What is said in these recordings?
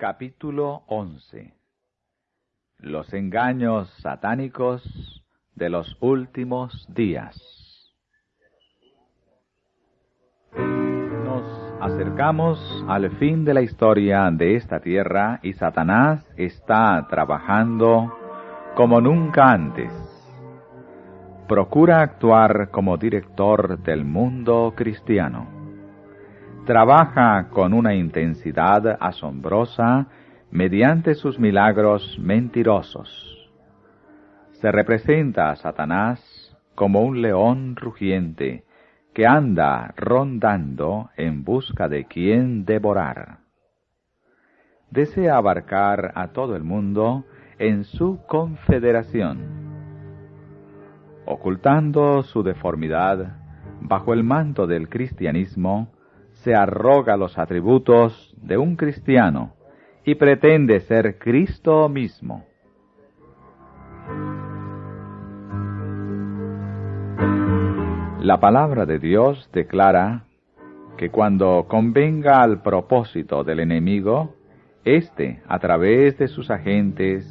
Capítulo 11 Los engaños satánicos de los últimos días. Nos acercamos al fin de la historia de esta tierra y Satanás está trabajando como nunca antes. Procura actuar como director del mundo cristiano trabaja con una intensidad asombrosa mediante sus milagros mentirosos. Se representa a Satanás como un león rugiente que anda rondando en busca de quien devorar. Desea abarcar a todo el mundo en su confederación. Ocultando su deformidad bajo el manto del cristianismo, se arroga los atributos de un cristiano y pretende ser Cristo mismo. La palabra de Dios declara que cuando convenga al propósito del enemigo, éste, a través de sus agentes,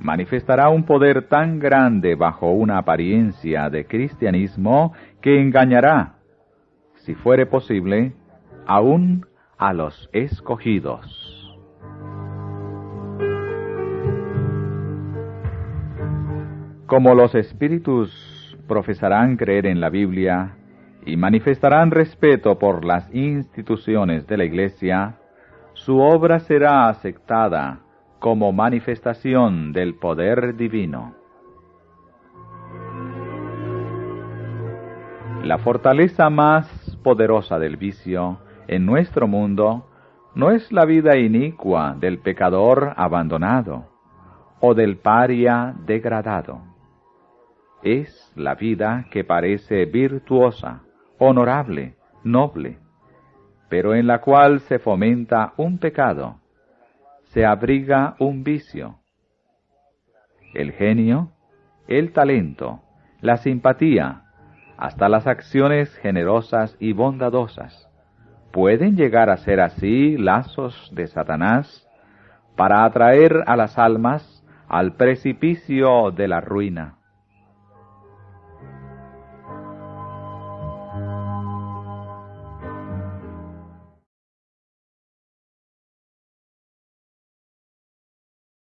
manifestará un poder tan grande bajo una apariencia de cristianismo que engañará, si fuere posible, aún a los escogidos. Como los espíritus profesarán creer en la Biblia y manifestarán respeto por las instituciones de la Iglesia, su obra será aceptada como manifestación del poder divino. La fortaleza más poderosa del vicio en nuestro mundo no es la vida inicua del pecador abandonado o del paria degradado. Es la vida que parece virtuosa, honorable, noble, pero en la cual se fomenta un pecado, se abriga un vicio. El genio, el talento, la simpatía, hasta las acciones generosas y bondadosas, pueden llegar a ser así lazos de Satanás para atraer a las almas al precipicio de la ruina.